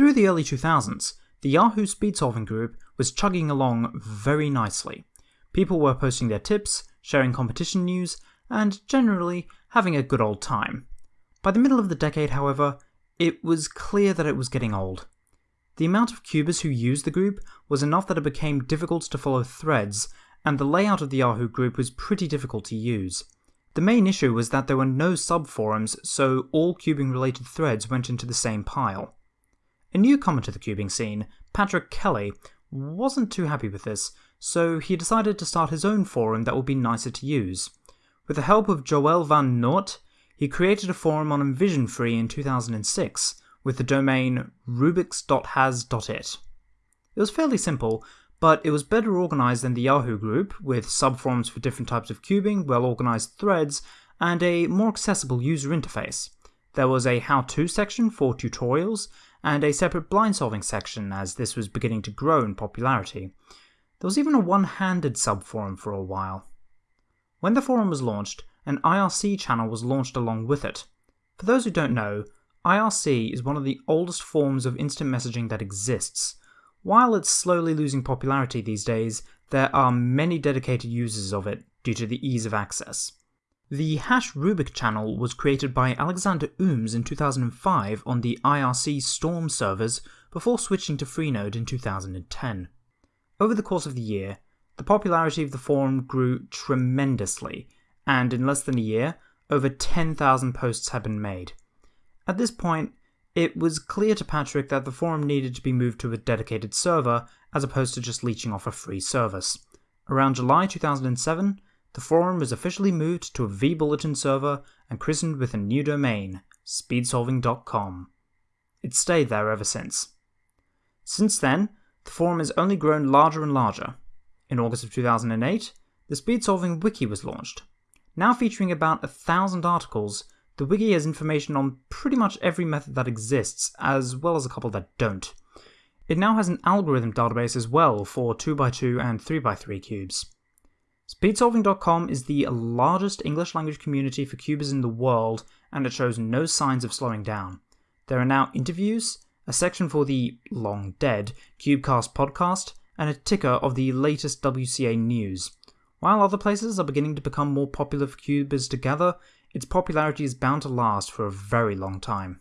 Through the early 2000s, the Yahoo speed solving group was chugging along very nicely. People were posting their tips, sharing competition news, and generally having a good old time. By the middle of the decade, however, it was clear that it was getting old. The amount of cubers who used the group was enough that it became difficult to follow threads, and the layout of the Yahoo group was pretty difficult to use. The main issue was that there were no subforums, so all cubing related threads went into the same pile. A newcomer to the cubing scene, Patrick Kelly, wasn't too happy with this, so he decided to start his own forum that would be nicer to use. With the help of Joël van Noort, he created a forum on InvisionFree in 2006 with the domain rubix.has.it. It was fairly simple, but it was better organized than the Yahoo group, with subforums for different types of cubing, well organized threads, and a more accessible user interface. There was a how to section for tutorials, and a separate blind solving section as this was beginning to grow in popularity. There was even a one handed subforum for a while. When the forum was launched, an IRC channel was launched along with it. For those who don't know, IRC is one of the oldest forms of instant messaging that exists. While it's slowly losing popularity these days, there are many dedicated users of it due to the ease of access. The Hash Rubik channel was created by Alexander Ooms in 2005 on the IRC Storm servers before switching to Freenode in 2010. Over the course of the year, the popularity of the forum grew tremendously, and in less than a year, over 10,000 posts had been made. At this point, it was clear to Patrick that the forum needed to be moved to a dedicated server as opposed to just leeching off a free service. Around July 2007, the forum was officially moved to a vBulletin server and christened with a new domain, speedsolving.com. It's stayed there ever since. Since then, the forum has only grown larger and larger. In August of 2008, the SpeedSolving Wiki was launched. Now featuring about a thousand articles, the wiki has information on pretty much every method that exists, as well as a couple that don't. It now has an algorithm database as well for 2x2 and 3x3 cubes. Speedsolving.com is the largest English language community for cubers in the world, and it shows no signs of slowing down. There are now interviews, a section for the long dead Cubecast podcast, and a ticker of the latest WCA news. While other places are beginning to become more popular for cubers to gather, its popularity is bound to last for a very long time.